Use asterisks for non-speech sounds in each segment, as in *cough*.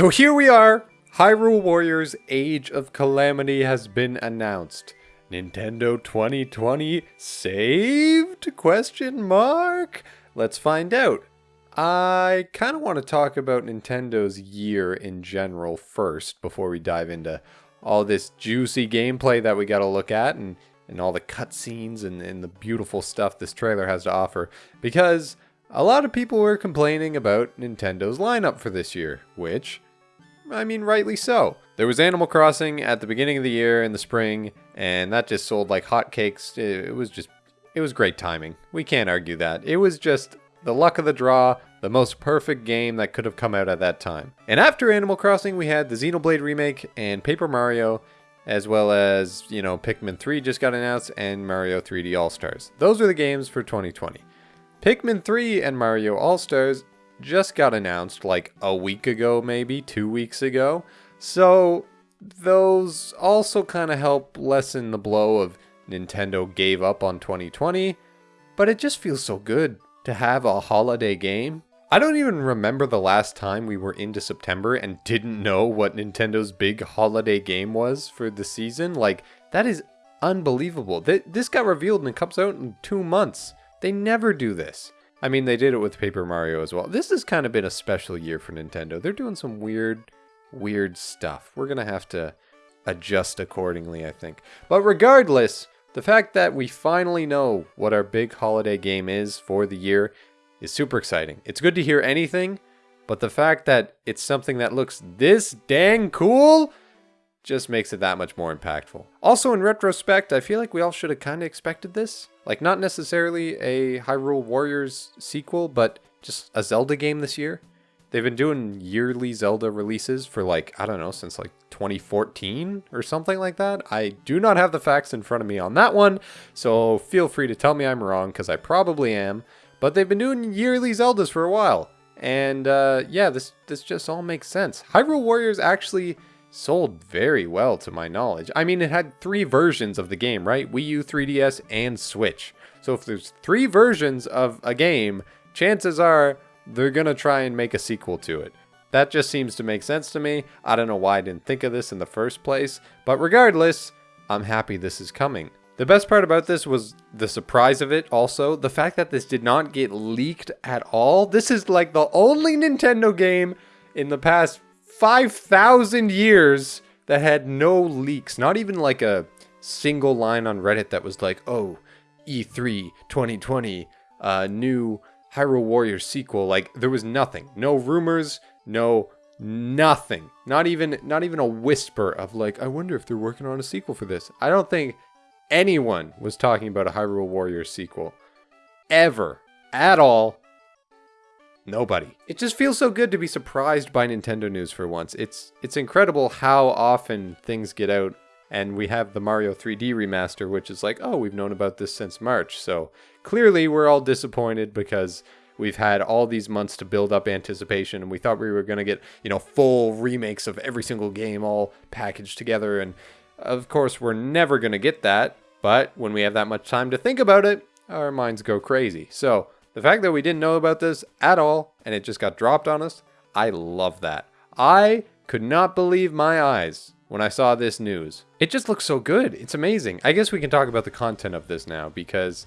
So here we are. Hyrule Warriors Age of Calamity has been announced. Nintendo 2020 saved? Question mark? Let's find out. I kind of want to talk about Nintendo's year in general first before we dive into all this juicy gameplay that we got to look at and, and all the cutscenes and, and the beautiful stuff this trailer has to offer. Because a lot of people were complaining about Nintendo's lineup for this year, which, I mean, rightly so. There was Animal Crossing at the beginning of the year in the spring, and that just sold like hotcakes. It, was just, it was great timing. We can't argue that. It was just the luck of the draw, the most perfect game that could have come out at that time. And after Animal Crossing, we had the Xenoblade remake and Paper Mario, as well as, you know, Pikmin 3 just got announced and Mario 3D All-Stars. Those are the games for 2020. Pikmin 3 and Mario All-Stars just got announced like a week ago, maybe two weeks ago. So those also kind of help lessen the blow of Nintendo gave up on 2020, but it just feels so good to have a holiday game. I don't even remember the last time we were into September and didn't know what Nintendo's big holiday game was for the season. Like, that is unbelievable. This got revealed and it comes out in two months. They never do this. I mean, they did it with Paper Mario as well. This has kind of been a special year for Nintendo. They're doing some weird, weird stuff. We're going to have to adjust accordingly, I think. But regardless, the fact that we finally know what our big holiday game is for the year is super exciting. It's good to hear anything, but the fact that it's something that looks this dang cool just makes it that much more impactful. Also, in retrospect, I feel like we all should have kind of expected this. Like, not necessarily a Hyrule Warriors sequel, but just a Zelda game this year. They've been doing yearly Zelda releases for like, I don't know, since like 2014 or something like that. I do not have the facts in front of me on that one, so feel free to tell me I'm wrong, because I probably am. But they've been doing yearly Zeldas for a while. And uh, yeah, this, this just all makes sense. Hyrule Warriors actually sold very well to my knowledge. I mean, it had three versions of the game, right? Wii U, 3DS, and Switch. So if there's three versions of a game, chances are they're gonna try and make a sequel to it. That just seems to make sense to me. I don't know why I didn't think of this in the first place, but regardless, I'm happy this is coming. The best part about this was the surprise of it also. The fact that this did not get leaked at all. This is like the only Nintendo game in the past 5,000 years that had no leaks. Not even like a single line on Reddit that was like, oh, E3 2020, uh, new Hyrule Warriors sequel. Like there was nothing, no rumors, no nothing. Not even not even a whisper of like, I wonder if they're working on a sequel for this. I don't think anyone was talking about a Hyrule Warriors sequel ever at all. Nobody. It just feels so good to be surprised by Nintendo news for once. It's it's incredible how often things get out and we have the Mario 3D remaster, which is like, oh, we've known about this since March. So clearly we're all disappointed because we've had all these months to build up anticipation and we thought we were going to get, you know, full remakes of every single game all packaged together. And of course, we're never going to get that. But when we have that much time to think about it, our minds go crazy. So the fact that we didn't know about this at all and it just got dropped on us, I love that. I could not believe my eyes when I saw this news. It just looks so good. It's amazing. I guess we can talk about the content of this now because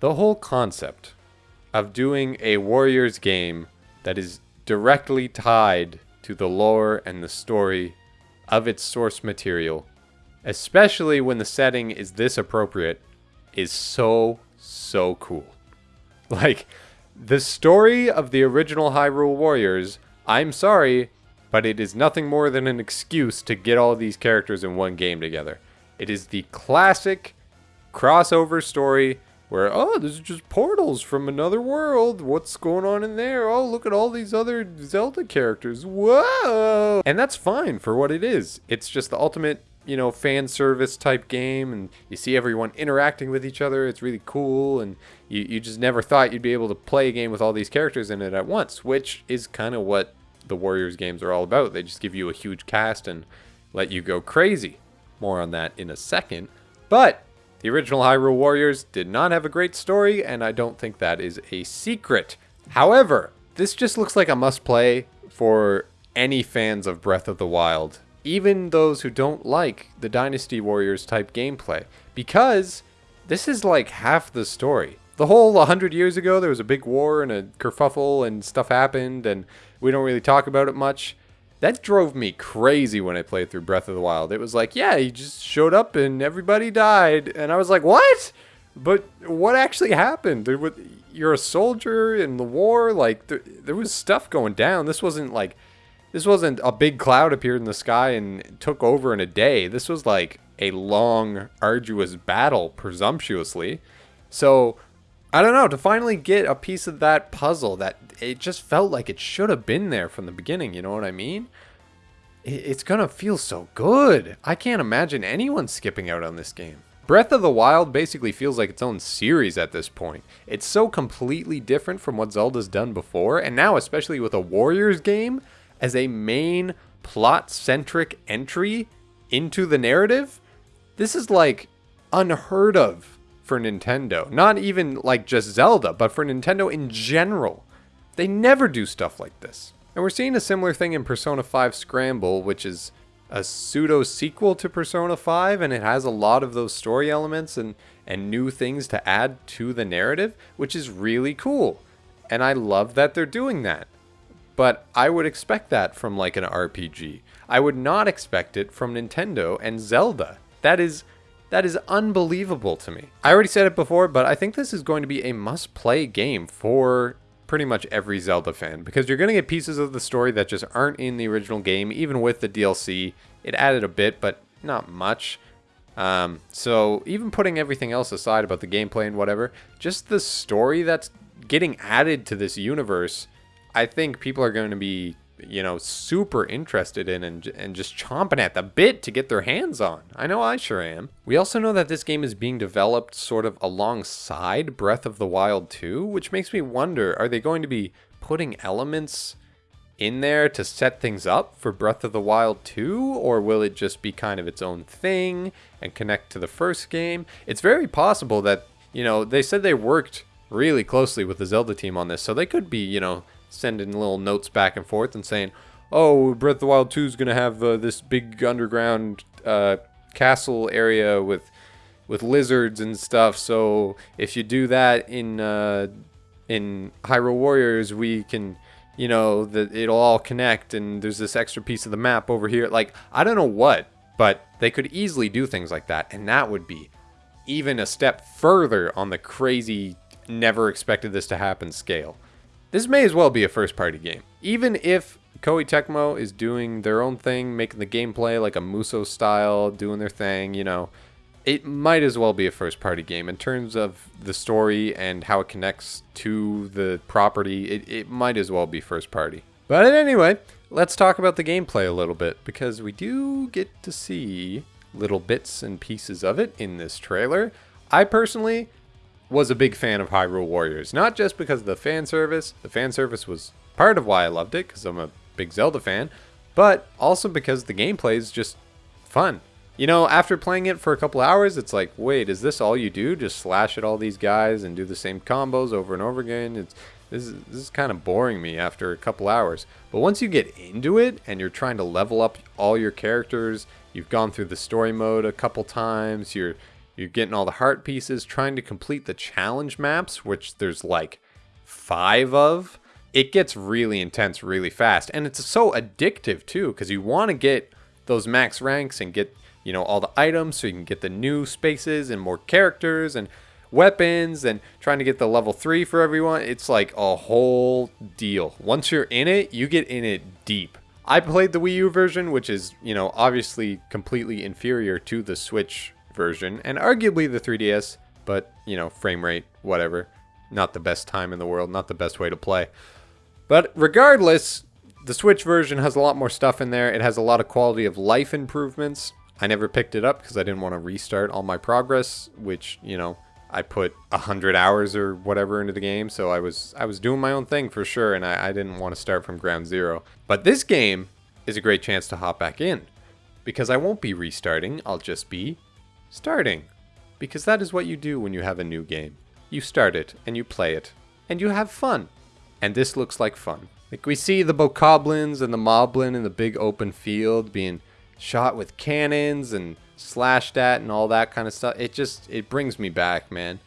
the whole concept of doing a Warriors game that is directly tied to the lore and the story of its source material, especially when the setting is this appropriate, is so, so cool. *laughs* Like, the story of the original Hyrule Warriors, I'm sorry, but it is nothing more than an excuse to get all these characters in one game together. It is the classic crossover story where, oh, this is just portals from another world. What's going on in there? Oh, look at all these other Zelda characters. Whoa! And that's fine for what it is. It's just the ultimate, you know, fan service type game, and you see everyone interacting with each other. It's really cool, and you, you just never thought you'd be able to play a game with all these characters in it at once, which is kind of what the Warriors games are all about. They just give you a huge cast and let you go crazy. More on that in a second. But the original Hyrule Warriors did not have a great story, and I don't think that is a secret. However, this just looks like a must play for any fans of Breath of the Wild, even those who don't like the Dynasty Warriors type gameplay, because this is like half the story. The whole 100 years ago, there was a big war and a kerfuffle and stuff happened, and we don't really talk about it much. That drove me crazy when I played through Breath of the Wild. It was like, yeah, he just showed up and everybody died. And I was like, what? But what actually happened? You're a soldier in the war. Like, there, there was stuff going down. This wasn't like, this wasn't a big cloud appeared in the sky and took over in a day. This was like a long, arduous battle, presumptuously. So, I don't know, to finally get a piece of that puzzle that it just felt like it should have been there from the beginning, you know what I mean? It's gonna feel so good. I can't imagine anyone skipping out on this game. Breath of the Wild basically feels like its own series at this point. It's so completely different from what Zelda's done before, and now especially with a Warriors game as a main plot-centric entry into the narrative, this is like unheard of for Nintendo. Not even like just Zelda, but for Nintendo in general. They never do stuff like this. And we're seeing a similar thing in Persona 5 Scramble, which is a pseudo sequel to Persona 5, and it has a lot of those story elements and, and new things to add to the narrative, which is really cool. And I love that they're doing that. But I would expect that from like an RPG. I would not expect it from Nintendo and Zelda. That is that is unbelievable to me. I already said it before, but I think this is going to be a must-play game for pretty much every Zelda fan because you're going to get pieces of the story that just aren't in the original game, even with the DLC. It added a bit, but not much. Um, so even putting everything else aside about the gameplay and whatever, just the story that's getting added to this universe, I think people are going to be you know, super interested in and, and just chomping at the bit to get their hands on. I know I sure am. We also know that this game is being developed sort of alongside Breath of the Wild 2, which makes me wonder, are they going to be putting elements in there to set things up for Breath of the Wild 2, or will it just be kind of its own thing and connect to the first game? It's very possible that, you know, they said they worked really closely with the Zelda team on this, so they could be, you know, sending little notes back and forth and saying, "Oh, Breath of the Wild 2 is going to have uh, this big underground uh, castle area with with lizards and stuff. So if you do that in uh, in Hyrule Warriors, we can." You know that it'll all connect, and there's this extra piece of the map over here. Like I don't know what, but they could easily do things like that, and that would be even a step further on the crazy, never expected this to happen scale. This may as well be a first party game. Even if Koei Tecmo is doing their own thing, making the gameplay like a Musou style, doing their thing, you know, it might as well be a first party game. In terms of the story and how it connects to the property, it, it might as well be first party. But anyway, let's talk about the gameplay a little bit because we do get to see little bits and pieces of it in this trailer. I personally was a big fan of Hyrule Warriors. Not just because of the fan service, the fan service was part of why I loved it, because I'm a big Zelda fan, but also because the gameplay is just fun. You know, after playing it for a couple hours, it's like, wait, is this all you do? Just slash at all these guys and do the same combos over and over again? It's this is, this is kind of boring me after a couple hours. But once you get into it and you're trying to level up all your characters, you've gone through the story mode a couple times, you're you're getting all the heart pieces, trying to complete the challenge maps, which there's like five of. It gets really intense really fast. And it's so addictive too, because you want to get those max ranks and get, you know, all the items so you can get the new spaces and more characters and weapons and trying to get the level 3 for everyone. It's like a whole deal. Once you're in it, you get in it deep. I played the Wii U version, which is, you know, obviously completely inferior to the Switch version, and arguably the 3DS, but, you know, frame rate, whatever. Not the best time in the world, not the best way to play. But regardless, the Switch version has a lot more stuff in there. It has a lot of quality of life improvements. I never picked it up because I didn't want to restart all my progress, which, you know, I put a hundred hours or whatever into the game, so I was I was doing my own thing for sure, and I, I didn't want to start from ground zero. But this game is a great chance to hop back in because I won't be restarting. I'll just be Starting. Because that is what you do when you have a new game. You start it, and you play it, and you have fun. And this looks like fun. Like we see the bokoblins and the moblin in the big open field being shot with cannons and slashed at and all that kind of stuff. It just it brings me back, man.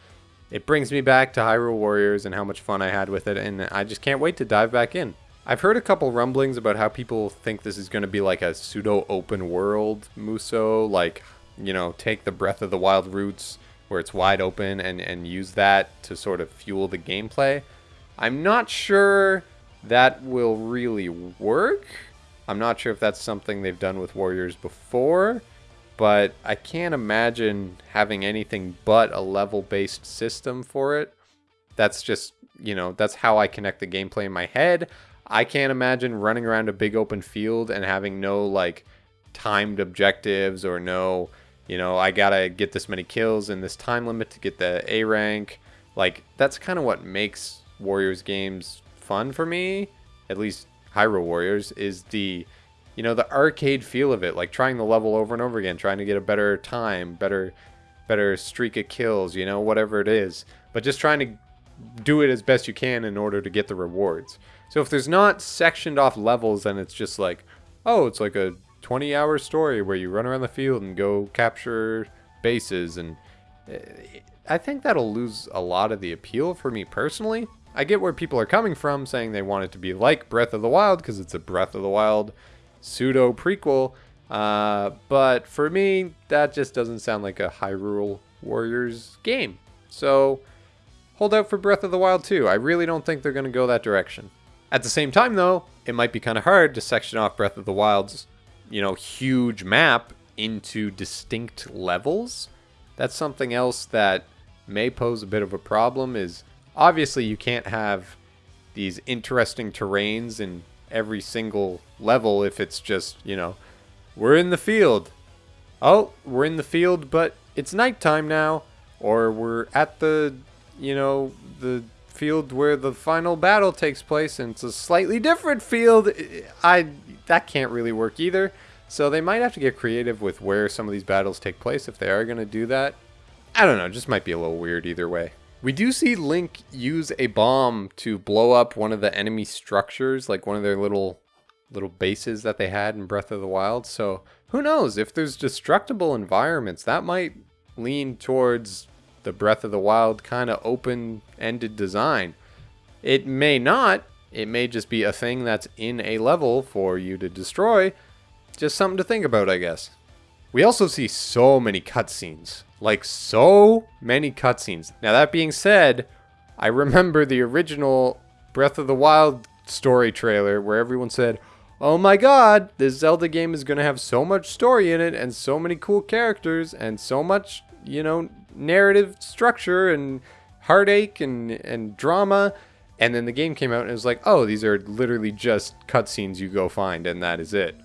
It brings me back to Hyrule Warriors and how much fun I had with it and I just can't wait to dive back in. I've heard a couple rumblings about how people think this is going to be like a pseudo open world Musou, like, you know, take the Breath of the Wild roots where it's wide open and, and use that to sort of fuel the gameplay. I'm not sure that will really work. I'm not sure if that's something they've done with Warriors before, but I can't imagine having anything but a level based system for it. That's just, you know, that's how I connect the gameplay in my head. I can't imagine running around a big open field and having no like timed objectives or no, you know, I gotta get this many kills in this time limit to get the A rank. Like that's kind of what makes Warriors games fun for me, at least Hyrule Warriors, is the you know the arcade feel of it, like trying the level over and over again, trying to get a better time, better better streak of kills, you know, whatever it is, but just trying to do it as best you can in order to get the rewards. So if there's not sectioned off levels, then it's just like, oh, it's like a 20 hour story where you run around the field and go capture bases. And eh, I think that'll lose a lot of the appeal for me personally. I get where people are coming from saying they want it to be like Breath of the Wild because it's a Breath of the Wild pseudo prequel. Uh, but for me, that just doesn't sound like a Hyrule Warriors game. So hold out for Breath of the Wild 2. I really don't think they're going to go that direction. At the same time, though, it might be kind of hard to section off Breath of the Wild's, you know, huge map into distinct levels. That's something else that may pose a bit of a problem is obviously you can't have these interesting terrains in every single level if it's just, you know, we're in the field. Oh, we're in the field, but it's nighttime now. Or we're at the, you know, the field where the final battle takes place and it's a slightly different field. I that can't really work either. So they might have to get creative with where some of these battles take place if they are going to do that. I don't know just might be a little weird either way. We do see link use a bomb to blow up one of the enemy structures like one of their little little bases that they had in breath of the wild. So who knows if there's destructible environments that might lean towards the Breath of the Wild kind of open ended design. It may not, it may just be a thing that's in a level for you to destroy. Just something to think about, I guess. We also see so many cutscenes. Like, so many cutscenes. Now, that being said, I remember the original Breath of the Wild story trailer where everyone said, Oh my god, this Zelda game is going to have so much story in it and so many cool characters and so much, you know, narrative structure and heartache and, and drama. And then the game came out and it was like, oh, these are literally just cutscenes you go find, and that is it.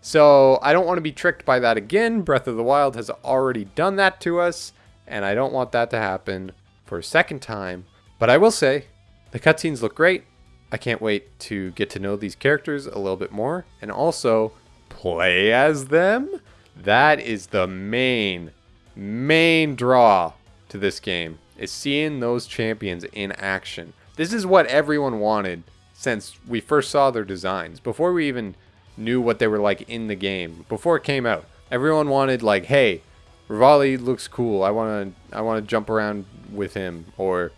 So I don't want to be tricked by that again. Breath of the Wild has already done that to us, and I don't want that to happen for a second time. But I will say, the cutscenes look great. I can't wait to get to know these characters a little bit more, and also play as them. That is the main main draw to this game is seeing those champions in action. This is what everyone wanted since we first saw their designs. Before we even knew what they were like in the game, before it came out, everyone wanted like, hey, Revali looks cool. I want to I want to jump around with him or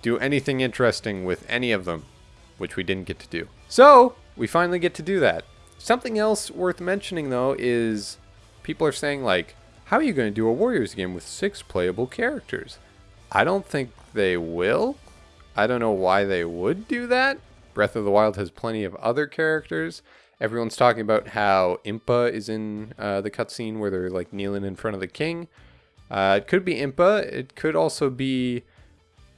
do anything interesting with any of them, which we didn't get to do. So, we finally get to do that. Something else worth mentioning though is people are saying like how are you going to do a Warriors game with six playable characters? I don't think they will. I don't know why they would do that. Breath of the Wild has plenty of other characters. Everyone's talking about how Impa is in uh, the cutscene where they're like kneeling in front of the king. Uh, it could be Impa. It could also be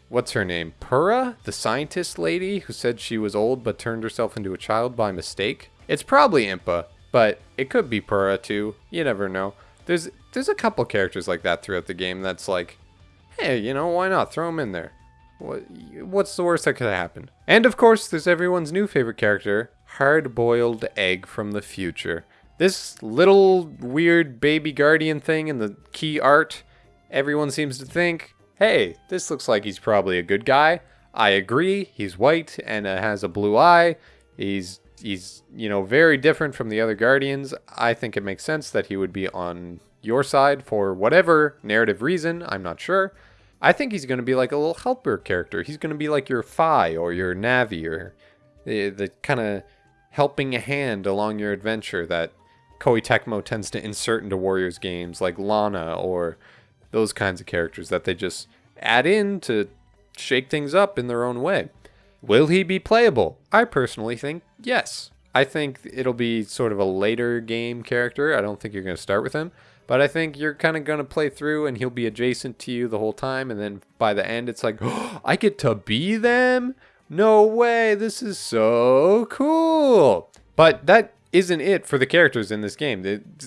what's her name? Purah, the scientist lady who said she was old but turned herself into a child by mistake. It's probably Impa, but it could be Purah too. You never know. There's there's a couple characters like that throughout the game that's like, hey, you know, why not throw them in there? What, what's the worst that could happen? And of course, there's everyone's new favorite character, Hard-Boiled Egg from the Future. This little weird baby guardian thing in the key art, everyone seems to think, hey, this looks like he's probably a good guy. I agree, he's white and uh, has a blue eye. He's he's you know very different from the other Guardians. I think it makes sense that he would be on your side for whatever narrative reason. I'm not sure. I think he's going to be like a little helper character. He's going to be like your Fi or your Navi or eh, the, the kind of helping hand along your adventure that Koei Tecmo tends to insert into Warriors games like Lana or those kinds of characters that they just add in to shake things up in their own way. Will he be playable? I personally think yes. I think it'll be sort of a later game character. I don't think you're going to start with him. But I think you're kind of going to play through and he'll be adjacent to you the whole time. And then by the end, it's like, oh, *gasps* I get to be them? No way. This is so cool. But that isn't it for the characters in this game.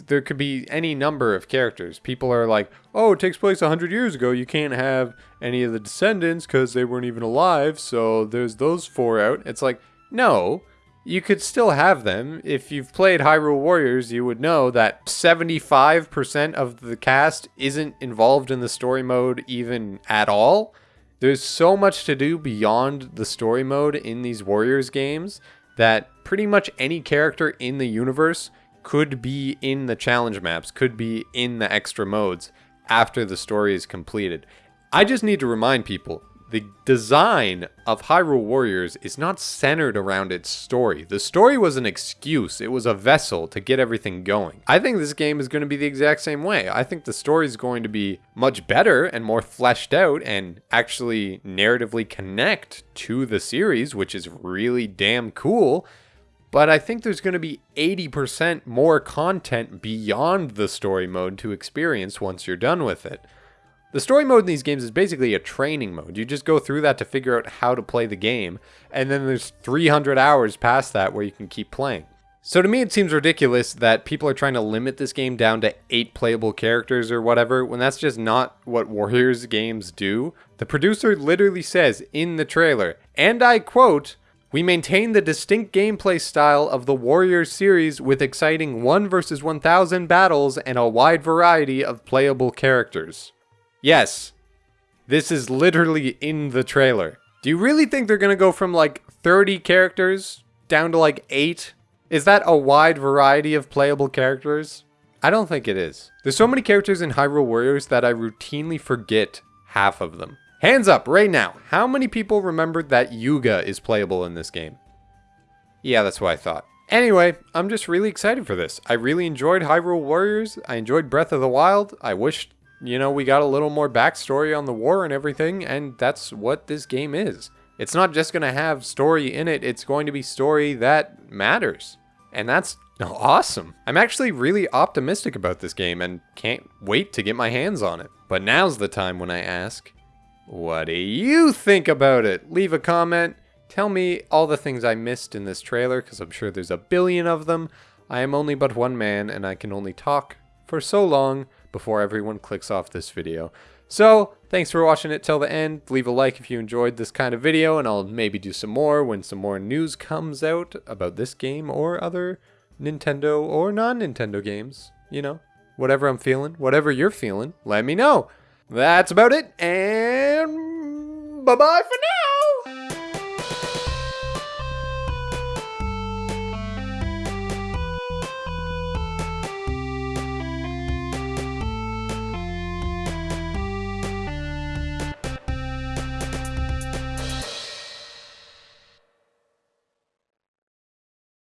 There could be any number of characters. People are like, oh, it takes place 100 years ago. You can't have any of the descendants because they weren't even alive. So there's those four out. It's like, no you could still have them. If you've played Hyrule Warriors, you would know that 75% of the cast isn't involved in the story mode even at all. There's so much to do beyond the story mode in these Warriors games that pretty much any character in the universe could be in the challenge maps, could be in the extra modes after the story is completed. I just need to remind people the design of Hyrule Warriors is not centered around its story. The story was an excuse, it was a vessel to get everything going. I think this game is going to be the exact same way. I think the story is going to be much better and more fleshed out and actually narratively connect to the series, which is really damn cool. But I think there's going to be 80% more content beyond the story mode to experience once you're done with it. The story mode in these games is basically a training mode. You just go through that to figure out how to play the game, and then there's 300 hours past that where you can keep playing. So to me, it seems ridiculous that people are trying to limit this game down to eight playable characters or whatever, when that's just not what Warriors games do. The producer literally says in the trailer, and I quote, we maintain the distinct gameplay style of the Warriors series with exciting 1 versus 1000 battles and a wide variety of playable characters. Yes, this is literally in the trailer. Do you really think they're gonna go from like 30 characters down to like 8? Is that a wide variety of playable characters? I don't think it is. There's so many characters in Hyrule Warriors that I routinely forget half of them. Hands up right now. How many people remembered that Yuga is playable in this game? Yeah, that's what I thought. Anyway, I'm just really excited for this. I really enjoyed Hyrule Warriors. I enjoyed Breath of the Wild. I wish you know, we got a little more backstory on the war and everything, and that's what this game is. It's not just going to have story in it, it's going to be story that matters. And that's awesome. I'm actually really optimistic about this game and can't wait to get my hands on it. But now's the time when I ask, what do you think about it? Leave a comment. Tell me all the things I missed in this trailer, because I'm sure there's a billion of them. I am only but one man, and I can only talk for so long before everyone clicks off this video. So, thanks for watching it till the end. Leave a like if you enjoyed this kind of video, and I'll maybe do some more when some more news comes out about this game or other Nintendo or non-Nintendo games. You know, whatever I'm feeling, whatever you're feeling, let me know. That's about it, and bye-bye for now!